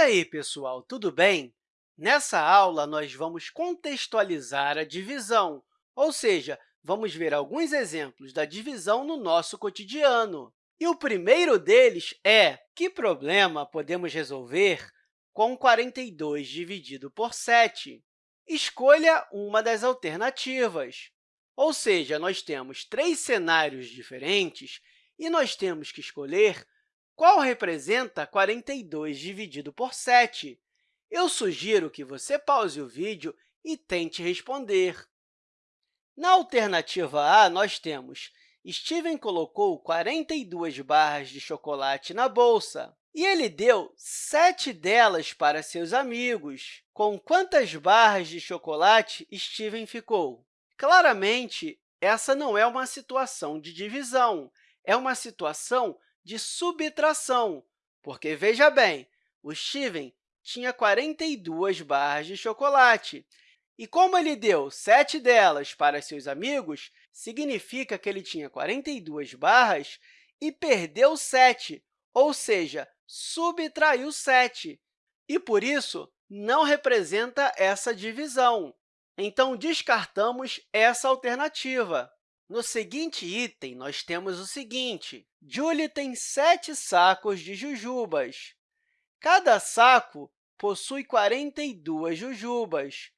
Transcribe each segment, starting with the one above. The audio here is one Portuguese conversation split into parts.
aí, pessoal, tudo bem? Nessa aula, nós vamos contextualizar a divisão, ou seja, vamos ver alguns exemplos da divisão no nosso cotidiano. E o primeiro deles é que problema podemos resolver com 42 dividido por 7? Escolha uma das alternativas. Ou seja, nós temos três cenários diferentes e nós temos que escolher qual representa 42 dividido por 7. Eu sugiro que você pause o vídeo e tente responder. Na alternativa A, nós temos Steven colocou 42 barras de chocolate na bolsa e ele deu sete delas para seus amigos. Com quantas barras de chocolate Steven ficou? Claramente, essa não é uma situação de divisão, é uma situação de subtração, porque, veja bem, o Steven tinha 42 barras de chocolate. E como ele deu sete delas para seus amigos, significa que ele tinha 42 barras e perdeu 7, ou seja, subtraiu 7. E, por isso, não representa essa divisão. Então, descartamos essa alternativa. No seguinte item, nós temos o seguinte. Julie tem sete sacos de jujubas. Cada saco possui 42 jujubas.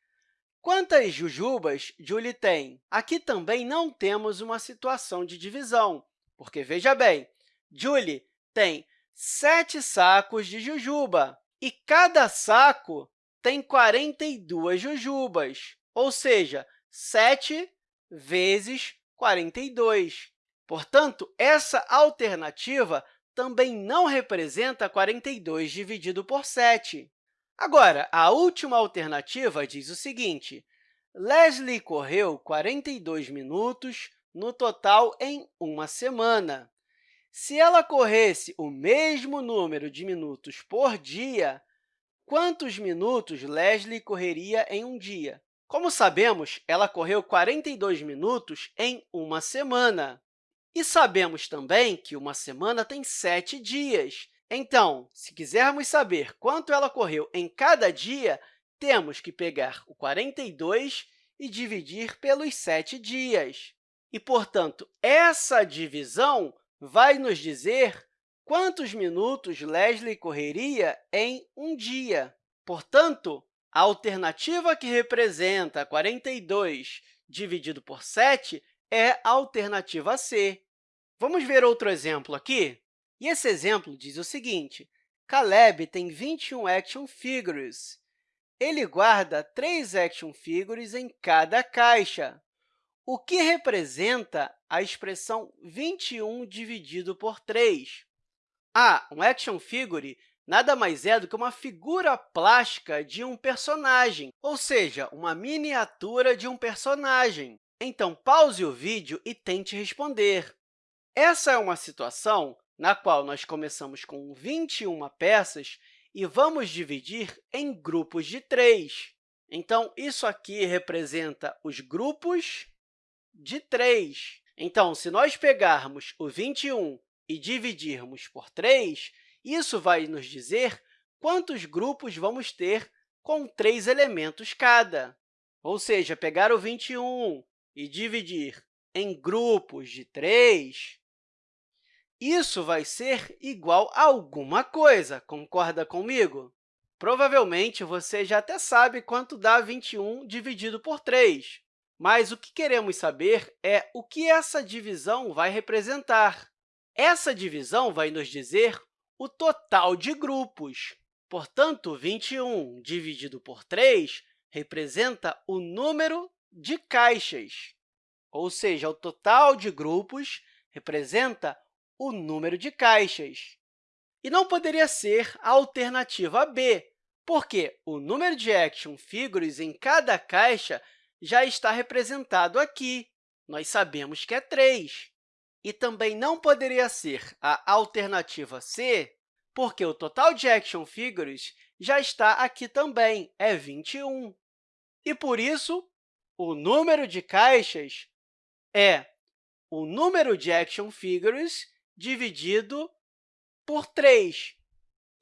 Quantas jujubas Julie tem? Aqui também não temos uma situação de divisão, porque, veja bem, Julie tem sete sacos de jujuba e cada saco tem 42 jujubas, ou seja, 7 vezes 42. Portanto, essa alternativa também não representa 42 dividido por 7. Agora, a última alternativa diz o seguinte, Leslie correu 42 minutos no total em uma semana. Se ela corresse o mesmo número de minutos por dia, quantos minutos Leslie correria em um dia? Como sabemos, ela correu 42 minutos em uma semana. E sabemos também que uma semana tem sete dias. Então, se quisermos saber quanto ela correu em cada dia, temos que pegar o 42 e dividir pelos sete dias. E, portanto, essa divisão vai nos dizer quantos minutos Leslie correria em um dia. Portanto, a alternativa que representa 42 dividido por 7 é a alternativa C. Vamos ver outro exemplo aqui? E esse exemplo diz o seguinte, Caleb tem 21 action figures. Ele guarda 3 action figures em cada caixa, o que representa a expressão 21 dividido por 3. Ah, um action figure nada mais é do que uma figura plástica de um personagem, ou seja, uma miniatura de um personagem. Então, pause o vídeo e tente responder. Essa é uma situação na qual nós começamos com 21 peças e vamos dividir em grupos de três. Então, isso aqui representa os grupos de três. Então, se nós pegarmos o 21 e dividirmos por 3, isso vai nos dizer quantos grupos vamos ter com três elementos cada. Ou seja, pegar o 21 e dividir em grupos de 3, isso vai ser igual a alguma coisa, concorda comigo? Provavelmente, você já até sabe quanto dá 21 dividido por 3, mas o que queremos saber é o que essa divisão vai representar. Essa divisão vai nos dizer o total de grupos. Portanto, 21 dividido por 3 representa o número de caixas, ou seja, o total de grupos representa o número de caixas. E não poderia ser a alternativa B, porque o número de action figures em cada caixa já está representado aqui. Nós sabemos que é 3. E também não poderia ser a alternativa C, porque o total de action figures já está aqui também, é 21. E, por isso, o número de caixas é o número de action figures dividido por 3.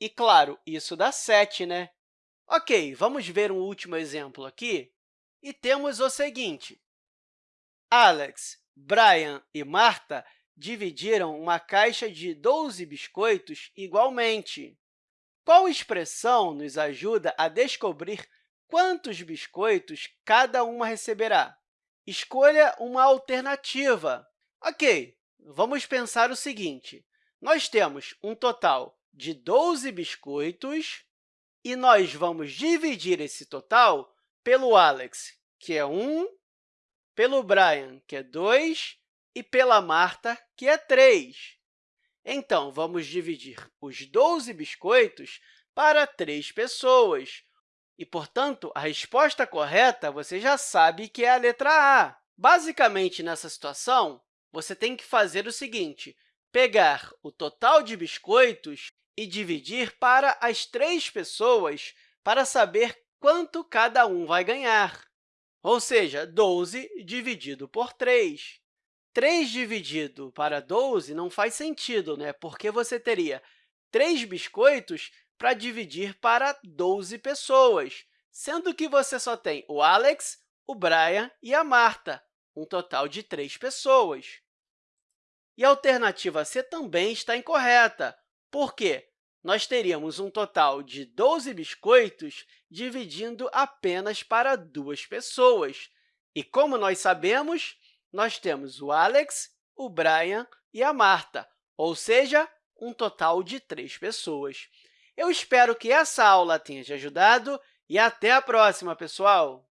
E, claro, isso dá 7, né? Ok, vamos ver um último exemplo aqui. E temos o seguinte. Alex, Brian e Marta dividiram uma caixa de 12 biscoitos igualmente. Qual expressão nos ajuda a descobrir quantos biscoitos cada uma receberá? Escolha uma alternativa. Ok, vamos pensar o seguinte. Nós temos um total de 12 biscoitos e nós vamos dividir esse total pelo Alex, que é 1, pelo Brian, que é 2, e pela Marta, que é 3. Então, vamos dividir os 12 biscoitos para três pessoas. E, portanto, a resposta correta você já sabe que é a letra A. Basicamente, nessa situação, você tem que fazer o seguinte, pegar o total de biscoitos e dividir para as três pessoas para saber quanto cada um vai ganhar. Ou seja, 12 dividido por 3. 3 dividido para 12 não faz sentido, né? porque você teria 3 biscoitos para dividir para 12 pessoas, sendo que você só tem o Alex, o Brian e a Marta, um total de 3 pessoas. E a alternativa C também está incorreta. Por quê? Nós teríamos um total de 12 biscoitos dividindo apenas para duas pessoas. E, como nós sabemos, nós temos o Alex, o Brian e a Marta, ou seja, um total de três pessoas. Eu espero que essa aula tenha te ajudado e até a próxima, pessoal!